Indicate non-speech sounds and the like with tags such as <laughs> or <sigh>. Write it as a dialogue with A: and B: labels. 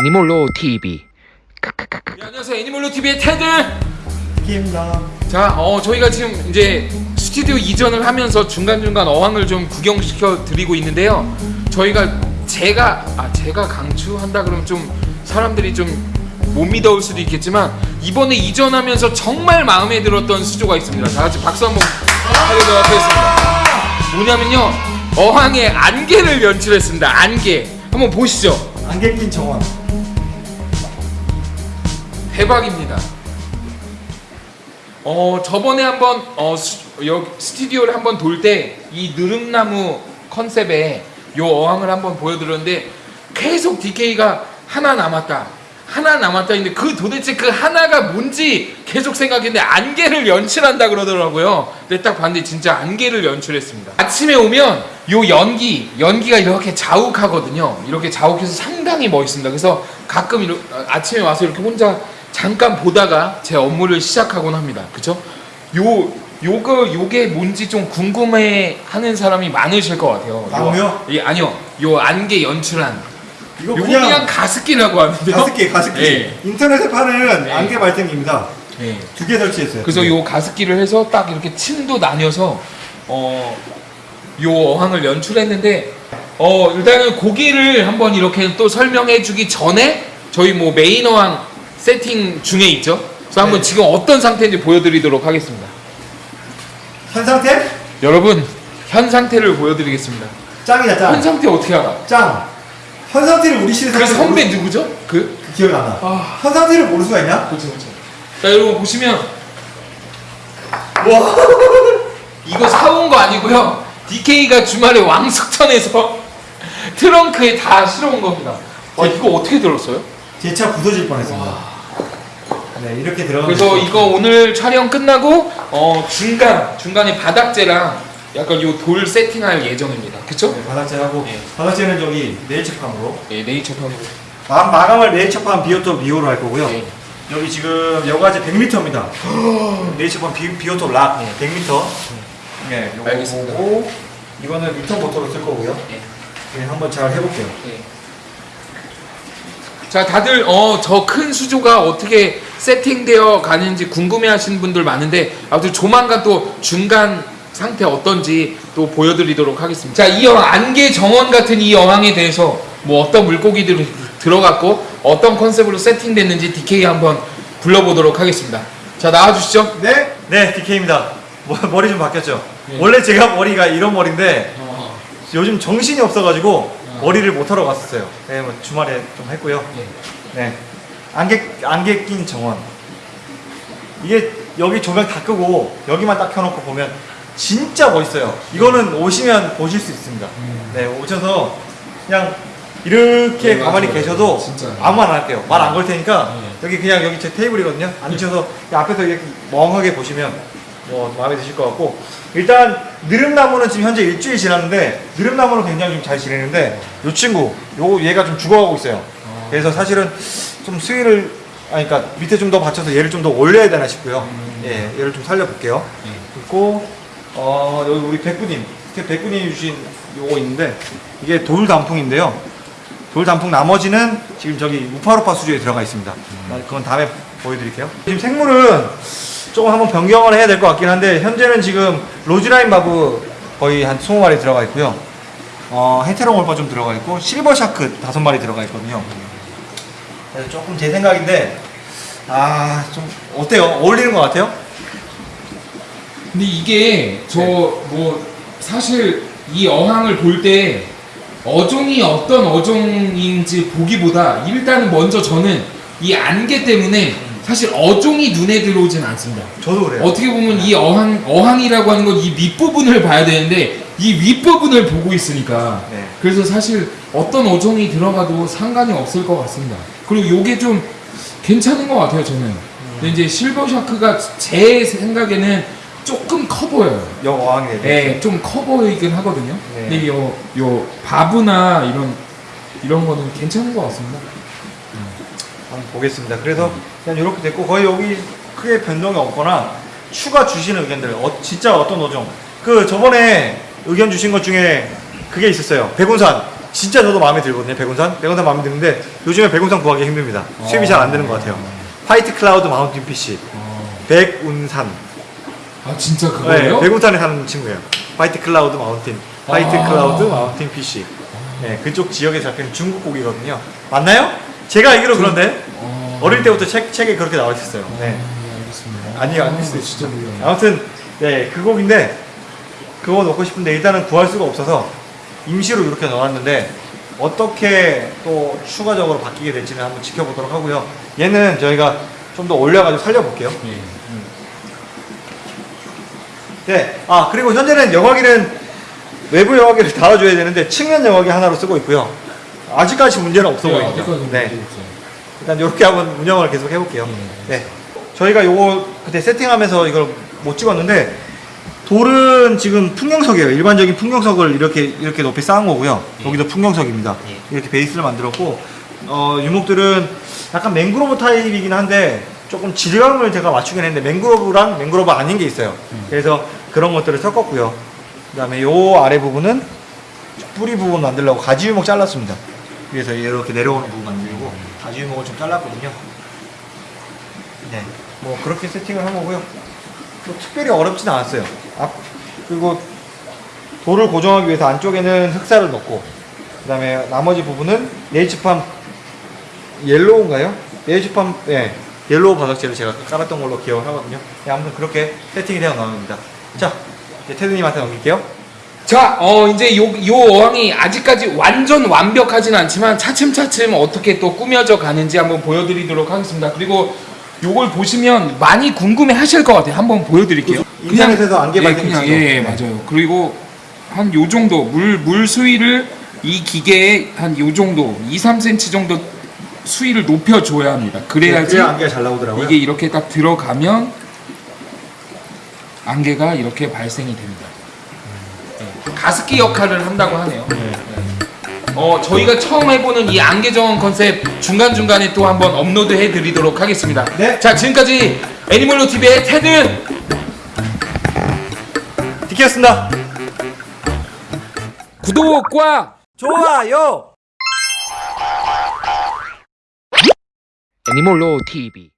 A: 애니몰로 TV
B: 네, 안녕하세요 애니멀로 TV의 테드.
C: 김나
B: 자, 어 저희가 지금 이제 스튜디오 이전을 하면서 중간 중간 어항을 좀 구경시켜 드리고 있는데요. 저희가 제가 아 제가 강추한다 그러면 좀 사람들이 좀 못 믿어올 수도 있겠지만 이번에 이전하면서 정말 마음에 들었던 수조가 있습니다. 다 같이 박수 한번 하도록 하겠습니다. 뭐냐면요 어항에 안개를 연출했습니다. 안개 한번 보시죠.
C: 낀 정원
B: 대박입니다. 어 저번에 한번 어 스, 여기 스튜디오를 한번 돌 때 이 느릅나무 컨셉의 요 어항을 한번 보여드렸는데 계속 DK가 하나 남았다. 하나 남았다 했는데 그 도대체 그 하나가 뭔지 계속 생각했는데 안개를 연출한다 그러더라고요. 근데 딱 봤는데 진짜 안개를 연출했습니다. 아침에 오면 요 연기, 연기가 이렇게 자욱하거든요. 이렇게 자욱해서 상당히 멋있습니다. 그래서 가끔 이렇게 아침에 와서 이렇게 혼자 잠깐 보다가 제 업무를 시작하곤 합니다. 그쵸? 요, 요거, 요게 뭔지 좀 궁금해 하는 사람이 많으실 것 같아요. 요-
C: 나무요?
B: 예, 아니요. 요 안개 연출한.
C: 이거 그냥,
B: 그냥, 가습기라고 하는데요.
C: 가습기 가습기
B: 예.
C: 인터넷에 파는
B: 예.
C: 안개 발생기입니다
B: 예.
C: 두개 설치했어요
B: 그래서 요 가습기를 해서 딱 이렇게 층도 나뉘어서 어, 요 어항을 연출했는데 어, 일단은 고기를 한번 이렇게 또 설명해 주기 전에 저희 뭐 메인 어항 세팅 중에 있죠. 그래서 한번
C: 네.
B: 지금 어떤 상태인지 보여드리도록 하겠습니다.
C: 현 상태?
B: 여러분 현 상태를 보여드리겠습니다.
C: 짱이다 현짱
B: 상태 어떻게 알아?
C: 짱! 현 상태를 우리 시대
B: 그 선배 누구죠? 그?
C: 기억이 안 나.
B: 아.
C: 현 상태를 모를 수가 있냐?
B: 그렇죠, 그렇죠. 자 여러분 보시면
C: 와
B: 이거 사온 거 아니고요. DK가 주말에 왕숙천에서 <laughs> 트렁크에 다 실어온 겁니다. 와 이거 어떻게 들었어요?
C: 제 차 부서질 뻔했습니다 네 이렇게 들어가면
B: 그래서 이거 오늘 촬영 끝나고 어 중간 중간에 바닥재랑 약간 요 돌 세팅할 예정입니다. 그쵸?
C: 네, 바닥재하고
B: 예.
C: 바닥재는 저기 네이처팜으로
B: 예, 네이처판으로.
C: 마, 마감을 네이처팜 비오톱 2호로 할 거고요
B: 예.
C: 여기 지금 여과재 100m입니다 네이처팜 비, 비오톱 락 100m 네 요거
B: 알겠습니다.
C: 보고 이거는 리턴 모터로 쓸 거고요
B: 예.
C: 네, 한번 잘 해볼게요
B: 예. 자, 다들 어 저 큰 수조가 어떻게 세팅되어 가는지 궁금해하시는 분들 많은데 아무튼 조만간 또 중간 상태 어떤지 또 보여드리도록 하겠습니다. 자, 이 어항 안개 정원 같은 이 어항에 대해서 뭐 어떤 물고기들이 들어갔고 어떤 컨셉으로 세팅됐는지 DK 한번 불러보도록 하겠습니다. 자, 나와주시죠.
C: 네? 네 DK입니다 머리 좀 바뀌었죠?
B: 예.
C: 원래 제가 머리가 이런 머리인데
B: 어,
C: 요즘 정신이 없어가지고 머리를 못하러 갔었어요. 네, 뭐 주말에 좀 했고요.
B: 예.
C: 네. 안개 안개 낀 정원. 이게 여기 조명 다 끄고 여기만 딱 켜놓고 보면 진짜 멋있어요. 이거는 오시면 보실 수 있습니다. 네 오셔서 그냥 이렇게
B: 네,
C: 가만히
B: 맞아요.
C: 계셔도
B: 진짜.
C: 아무 말 안 할게요. 말 안 걸 테니까
B: 네.
C: 여기 그냥 여기 제 테이블이거든요. 앉으셔서 그냥 앞에서 이렇게 멍하게 보시면 뭐 마음에 드실 것 같고. 일단 느릅나무는 지금 현재 일주일 지났는데 느릅나무는 굉장히 좀 잘 지내는데 요 친구 요 얘가 좀 죽어가고 있어요. 그래서 사실은 좀 수위를 아니 그러니까 밑에 좀 더 받쳐서 얘를 좀 더 올려야 되나 싶고요. 예 얘를 좀 살려볼게요.
B: 예.
C: 그리고 어 여기 우리 백구님. 백구님이 주신 요거 있는데 이게 돌 단풍인데요. 돌 단풍 나머지는 지금 저기 우파루파 수조에 들어가 있습니다. 아, 그건 다음에 보여드릴게요. 지금 생물은 조금 한번 변경을 해야 될 것 같긴 한데 현재는 지금 roseline barb 거의 한 20마리 들어가 있고요 어, heteromorpha 좀 들어가 있고 silver shark 다섯 마리 들어가 있거든요 그래서 조금 제 생각인데 아 좀 어때요? 어울리는 것 같아요?
B: 근데 이게 저 뭐 사실 이 어항을 볼 때 어종이 어떤 어종인지 보기보다 일단은 먼저 저는 이 안개 때문에 사실 어종이 눈에 들어오진 않습니다.
C: 저도 그래요
B: 어떻게 보면 이 어항 어항이라고 하는 건이 밑부분을 봐야 되는데 이 윗부분을 보고 있으니까
C: 네.
B: 그래서 사실 어떤 어종이 들어가도 상관이 없을 것 같습니다. 그리고 요게 좀 괜찮은 것 같아요 저는. 근데 이제 silver shark가 제 생각에는 조금 커 보여요.
C: 어항에
B: 네, 좀 커 보이긴 하거든요.
C: 네.
B: 근데 요, 요 바브나 이런 이런 거는 괜찮은 것 같습니다.
C: 한번 보겠습니다. 그래서 그냥 이렇게 됐고 거의 여기 크게 변동이 없거나 추가 주시는 의견들 어, 진짜 어떤 어종 그 저번에 의견 주신 것 중에 그게 있었어요. 백운산 진짜 저도 마음에 들거든요. 백운산. 백운산 마음에 드는데 요즘에 백운산 구하기 힘듭니다. 수입이 잘 안 되는 것 같아요. White Cloud Mountain fish. 백운산.
B: 아 진짜
C: 네,
B: 그거예요?
C: 백운산에 사는 친구예요. White Cloud Mountain. White
B: 아.
C: Cloud Mountain fish. 네, 그쪽 지역에 잡히는 중국 고기거든요. 맞나요? 제가 알기로 그런데
B: 어...
C: 어릴 때부터 책, 책에 그렇게 나와 있었어요. 네.
B: 네, 알겠습니다.
C: 아니요, 아닐
B: 아,
C: 수도.
B: 몰라요.
C: 아무튼 네, 그 곡인데 그거 넣고 싶은데 일단은 구할 수가 없어서 임시로 이렇게 넣어놨는데 어떻게 또 추가적으로 바뀌게 될지는 한번 지켜보도록 하고요. 얘는 저희가 좀 더 올려가지고 살려볼게요.
B: 예.
C: 네, 아 그리고 현재는 영화기는 외부 영화기를 <laughs> 달아줘야 되는데 측면 영화기 하나로 쓰고 있고요. 아직까지 문제는 없어 보입니다.
B: 아직까지는
C: 네. 일단 이렇게 한번 운영을 계속 해볼게요.
B: 네.
C: 네. 저희가 요거 그때 세팅하면서 이걸 못 찍었는데 돌은 지금 풍경석이에요. 일반적인 풍경석을 이렇게 이렇게 높이 쌓은 거고요.
B: 예.
C: 여기도 풍경석입니다.
B: 예.
C: 이렇게 베이스를 만들었고 어, 유목들은 약간 맹그로브 타입이긴 한데 조금 질감을 제가 맞추긴 했는데 맹그로브랑 맹그로브 아닌 게 있어요.
B: 음.
C: 그래서 그런 것들을 섞었고요. 그 다음에 요 아래 부분은 뿌리 부분 만들려고 가지 유목 잘랐습니다. 그래서 이렇게 내려오는 부분 만들 고 가지 유목을 좀 잘랐거든요. 네, 뭐 그렇게 세팅을 한 거고요. 뭐 특별히 어렵진 않았어요. 앞 그리고 돌을 고정하기 위해서 안쪽에는 흑사를 넣고 그 다음에 나머지 부분은 네이처팜 yellow인가요? 네이처팜 예 yellow 바닥재를 제가 깔았던 걸로 기억을 하거든요. 네, 아무튼 그렇게 세팅이 되어 나옵니다. 자, 이제 테드님한테 넘길게요.
B: 자, 어 이제 요, 요 어항이 아직까지 완전 완벽하진 않지만 차츰차츰 어떻게 또 꾸며져 가는지 한번 보여드리도록 하겠습니다. 그리고 요걸 보시면 많이 궁금해 하실 것 같아요. 한번 보여드릴게요.
C: 인터넷에서 안개
B: 예, 그냥
C: 있어요.
B: 예, 예, 맞아요. 그리고 한 요 정도 물, 물 수위를 이 기계에 한 요 정도 2, 3cm 정도 수위를 높여줘야 합니다. 그래야지
C: 그래야 안개가 잘 나오더라고요.
B: 이게 이렇게 딱 들어가면 안개가 이렇게 발생이 됩니다. 네. 가습기 역할을 한다고 하네요.
C: 네.
B: 어, 저희가 처음 해보는 이 안개 정원 컨셉 중간중간에 또 한번 업로드 해드리도록 하겠습니다.
C: 네.
B: 자, 지금까지 애니멀로 TV의 테드!
C: 디키였습니다.
B: 구독과
C: 좋아요.
B: 애니멀로 TV